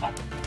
好